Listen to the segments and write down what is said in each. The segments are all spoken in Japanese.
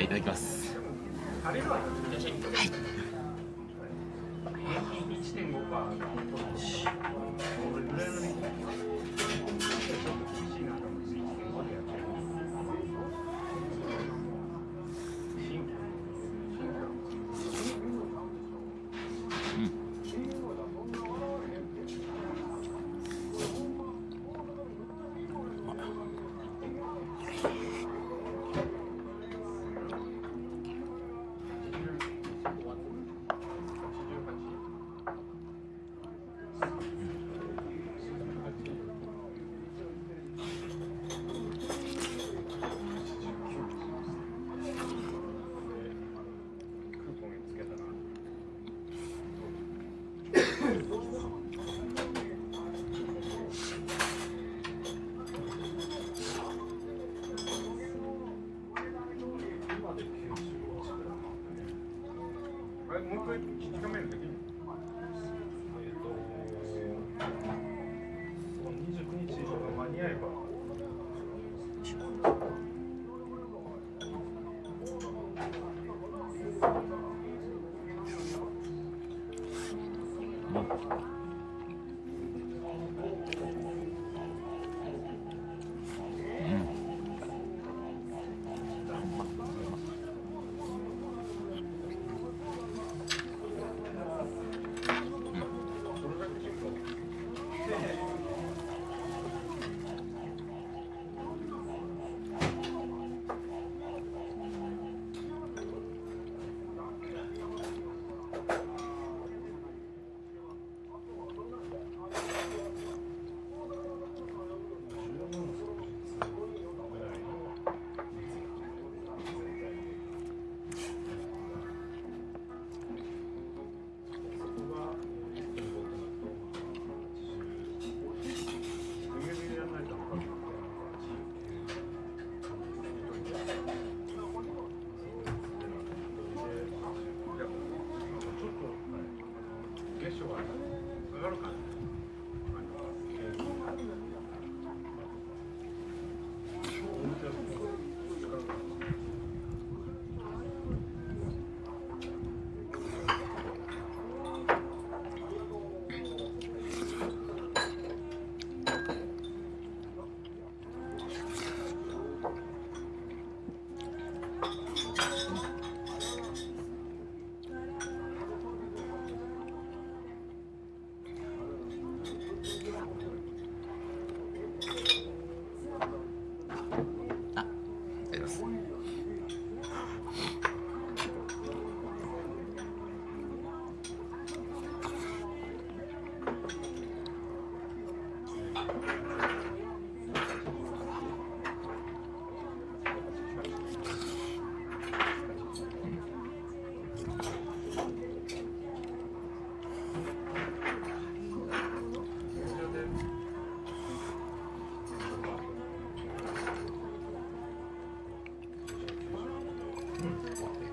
い。いただきます。はい。1.5% Digamos, Why?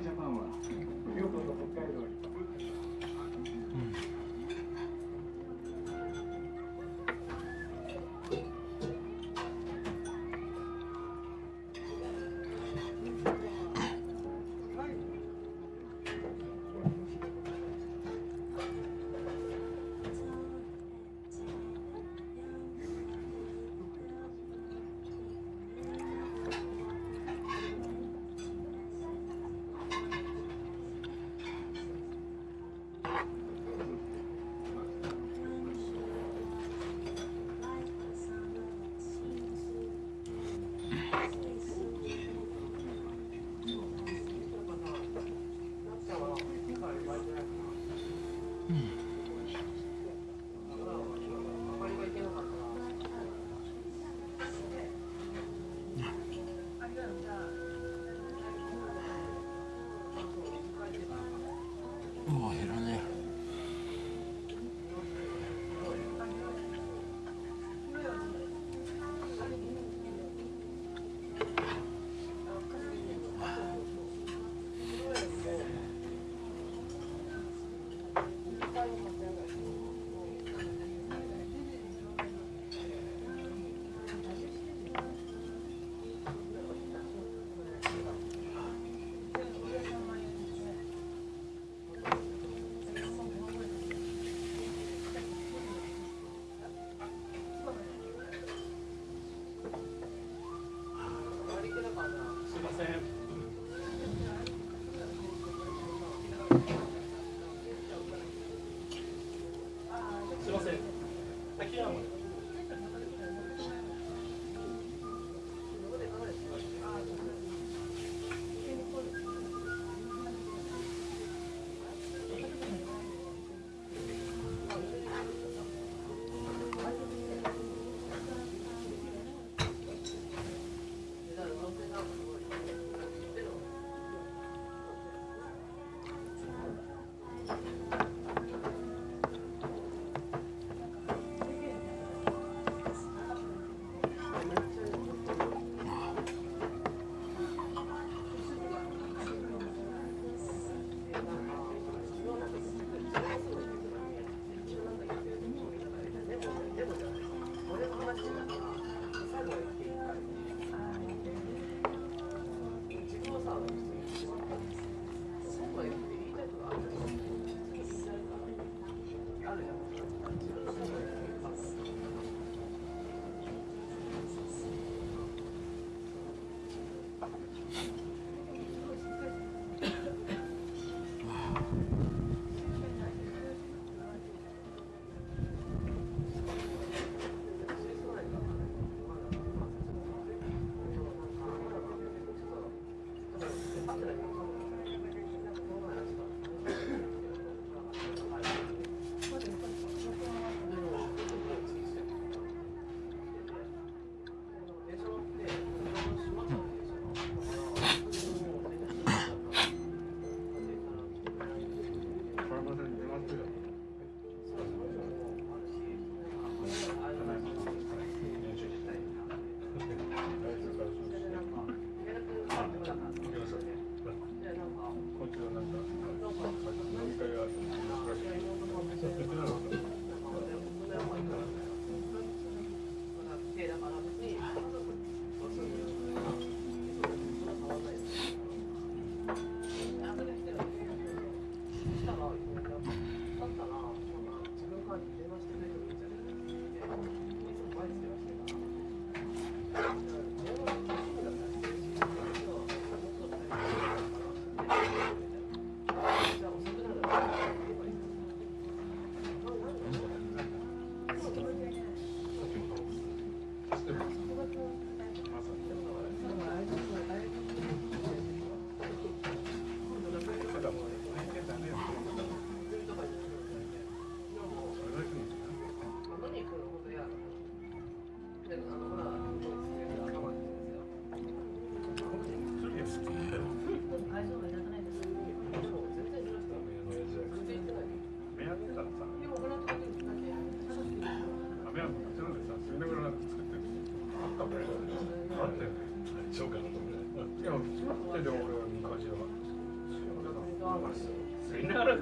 시작합니다.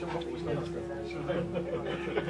小学校も知らなくて。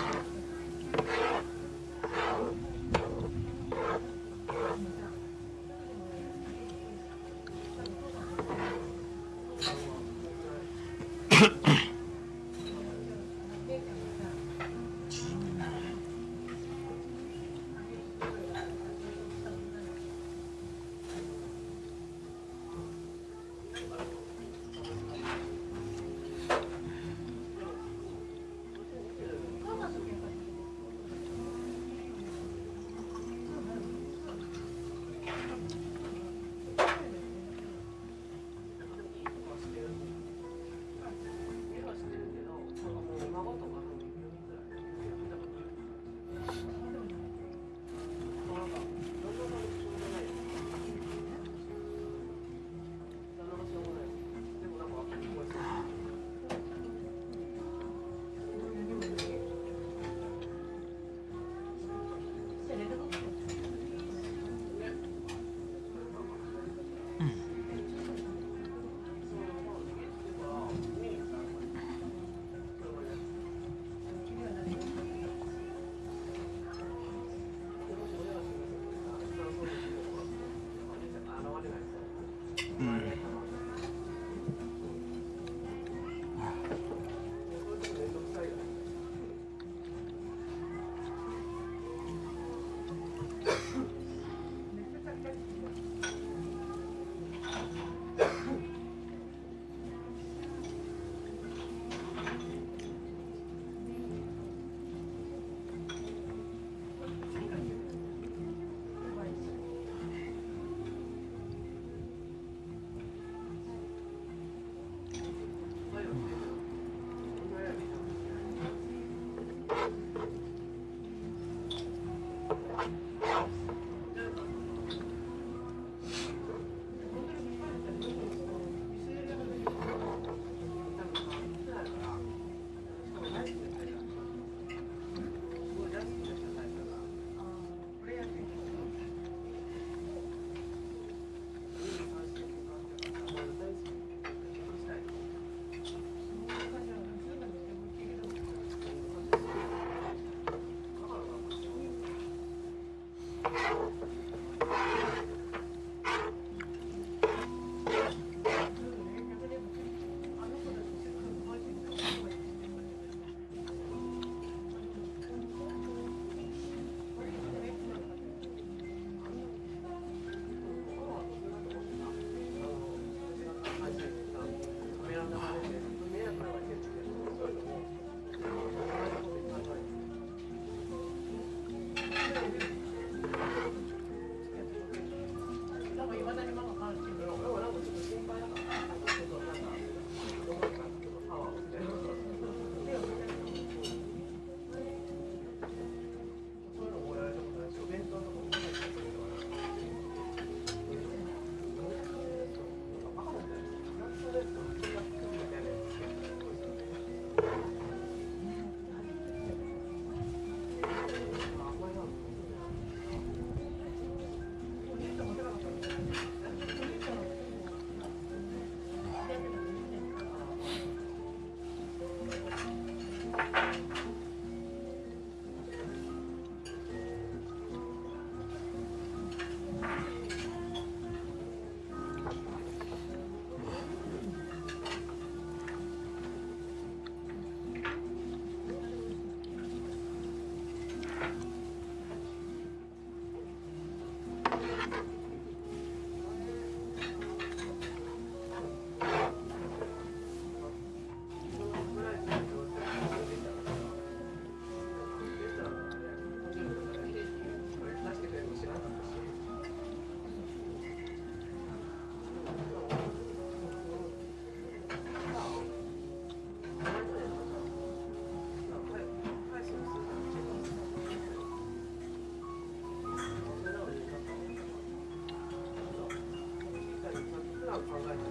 for like